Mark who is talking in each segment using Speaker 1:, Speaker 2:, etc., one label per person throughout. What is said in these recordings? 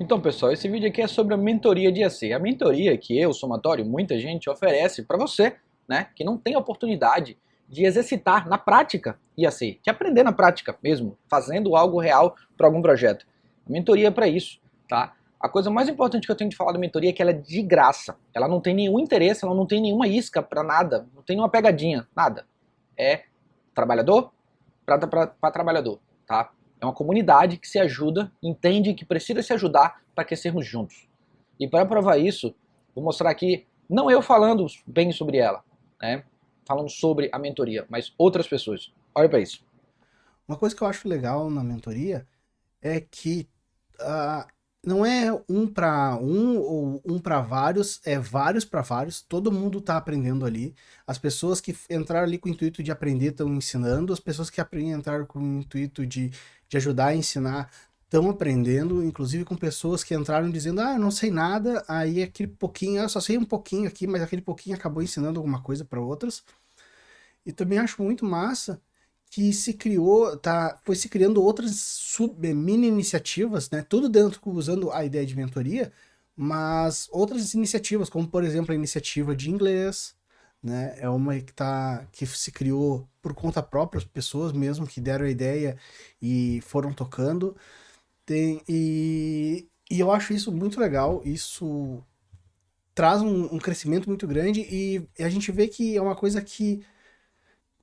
Speaker 1: Então pessoal, esse vídeo aqui é sobre a mentoria de IAC. A mentoria que eu, Somatório, muita gente oferece para você, né, que não tem oportunidade de exercitar na prática IAC, de aprender na prática mesmo, fazendo algo real para algum projeto. A mentoria é para isso, tá? A coisa mais importante que eu tenho de falar da mentoria é que ela é de graça. Ela não tem nenhum interesse, ela não tem nenhuma isca para nada, não tem nenhuma pegadinha, nada. É trabalhador para trabalhador, tá? É uma comunidade que se ajuda, entende que precisa se ajudar para crescermos juntos. E para provar isso, vou mostrar aqui, não eu falando bem sobre ela, né? falando sobre a mentoria, mas outras pessoas. Olha para isso.
Speaker 2: Uma coisa que eu acho legal na mentoria é que uh, não é um para um ou um para vários, é vários para vários, todo mundo está aprendendo ali. As pessoas que entraram ali com o intuito de aprender estão ensinando, as pessoas que entraram com o intuito de, de ajudar a ensinar estão aprendendo, inclusive com pessoas que entraram dizendo, ah, eu não sei nada, aí aquele pouquinho, eu só sei um pouquinho aqui, mas aquele pouquinho acabou ensinando alguma coisa para outras. E também acho muito massa que se criou, tá, foi se criando outras sub, mini iniciativas, né, tudo dentro usando a ideia de mentoria, mas outras iniciativas, como por exemplo a iniciativa de inglês, né, é uma que, tá, que se criou por conta própria, as pessoas mesmo que deram a ideia e foram tocando, tem, e, e eu acho isso muito legal, isso traz um, um, crescimento muito grande e a gente vê que é uma coisa que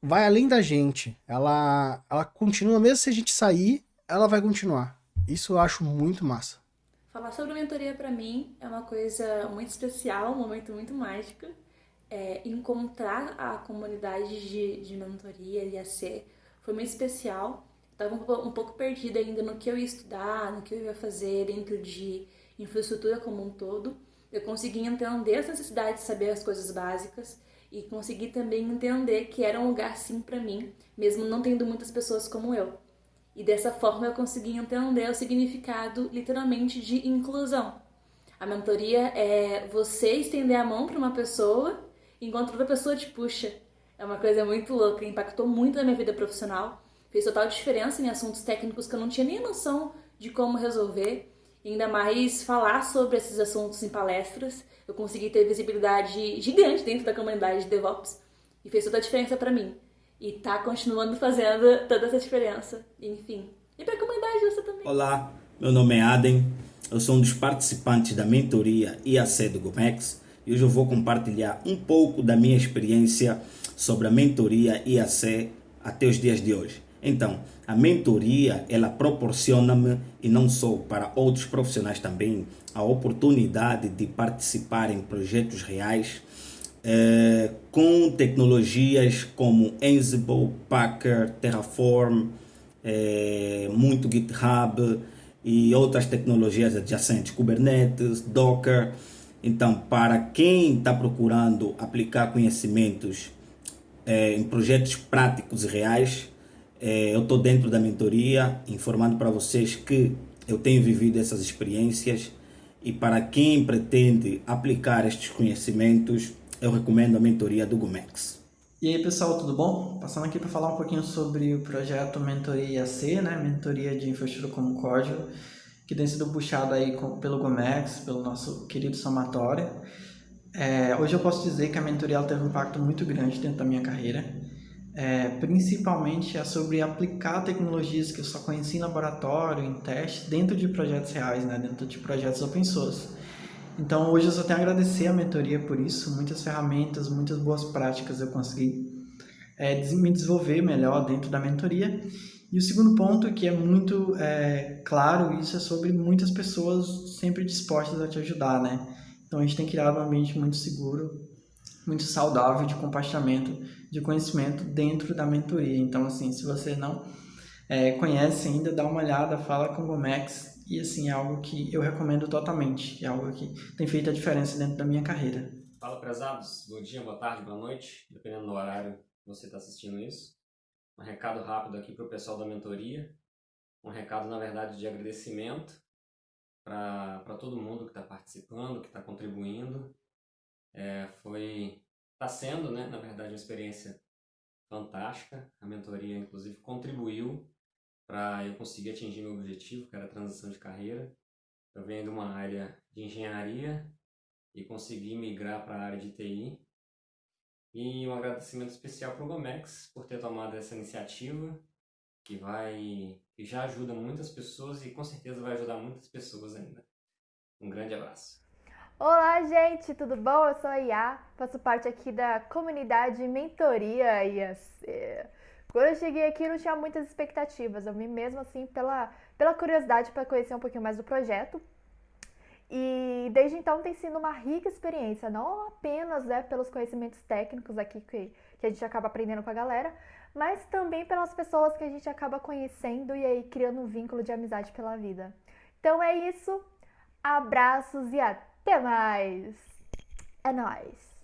Speaker 2: vai além da gente. Ela, ela continua, mesmo se a gente sair, ela vai continuar. Isso eu acho muito massa.
Speaker 3: Falar sobre mentoria para mim é uma coisa muito especial, um momento muito mágico. É, encontrar a comunidade de, de mentoria, IAC, foi muito especial estava um pouco perdida ainda no que eu ia estudar, no que eu ia fazer dentro de infraestrutura como um todo. Eu consegui entender as necessidades de saber as coisas básicas e consegui também entender que era um lugar sim para mim, mesmo não tendo muitas pessoas como eu. E dessa forma eu consegui entender o significado literalmente de inclusão. A mentoria é você estender a mão para uma pessoa enquanto outra pessoa te puxa. É uma coisa muito louca, impactou muito na minha vida profissional fez total diferença em assuntos técnicos que eu não tinha nem noção de como resolver. Ainda mais falar sobre esses assuntos em palestras. Eu consegui ter visibilidade gigante dentro da comunidade de DevOps e fez toda a diferença para mim. E tá continuando fazendo toda essa diferença. Enfim. E para a comunidade você também.
Speaker 4: Olá, meu nome é Aden. Eu sou um dos participantes da mentoria IAC do Gomex e hoje eu vou compartilhar um pouco da minha experiência sobre a mentoria IAC até os dias de hoje. Então, a mentoria, ela proporciona-me, e não só para outros profissionais também, a oportunidade de participar em projetos reais eh, com tecnologias como Ansible, Packer, Terraform, eh, muito GitHub e outras tecnologias adjacentes, Kubernetes, Docker. Então, para quem está procurando aplicar conhecimentos eh, em projetos práticos e reais, é, eu estou dentro da mentoria, informando para vocês que eu tenho vivido essas experiências e para quem pretende aplicar estes conhecimentos, eu recomendo a mentoria do Gumex.
Speaker 5: E aí pessoal, tudo bom? Passando aqui para falar um pouquinho sobre o projeto Mentoria IAC, né? Mentoria de Infraestrutura como Código, que tem sido puxado aí pelo Gomex, pelo nosso querido somatório. É, hoje eu posso dizer que a mentoria teve um impacto muito grande dentro da minha carreira é, principalmente é sobre aplicar tecnologias que eu só conheci em laboratório, em teste, dentro de projetos reais, né? dentro de projetos open source. Então hoje eu só tenho a agradecer a mentoria por isso, muitas ferramentas, muitas boas práticas eu consegui é, me desenvolver melhor dentro da mentoria. E o segundo ponto, que é muito é, claro, isso é sobre muitas pessoas sempre dispostas a te ajudar, né? Então a gente tem criado um ambiente muito seguro, muito saudável de compartilhamento de conhecimento dentro da mentoria. Então, assim, se você não é, conhece ainda, dá uma olhada, fala com o Gomex e, assim, é algo que eu recomendo totalmente. É algo que tem feito a diferença dentro da minha carreira.
Speaker 6: Fala, prezados. Bom dia, boa tarde, boa noite, dependendo do horário você está assistindo isso. Um recado rápido aqui para o pessoal da mentoria. Um recado, na verdade, de agradecimento para todo mundo que está participando, que está contribuindo. É, foi Está sendo, né, na verdade, uma experiência fantástica. A mentoria, inclusive, contribuiu para eu conseguir atingir meu objetivo, que era a transição de carreira. Eu venho de uma área de engenharia e consegui migrar para a área de TI. E um agradecimento especial para o Gomex por ter tomado essa iniciativa que vai que já ajuda muitas pessoas e com certeza vai ajudar muitas pessoas ainda. Um grande abraço.
Speaker 7: Olá, gente, tudo bom? Eu sou a Iá, faço parte aqui da comunidade Mentoria IAC. Quando eu cheguei aqui, não tinha muitas expectativas, eu vim mesmo assim pela, pela curiosidade para conhecer um pouquinho mais do projeto. E desde então tem sido uma rica experiência, não apenas né, pelos conhecimentos técnicos aqui que, que a gente acaba aprendendo com a galera, mas também pelas pessoas que a gente acaba conhecendo e aí criando um vínculo de amizade pela vida. Então é isso, abraços e até mais! É nóis!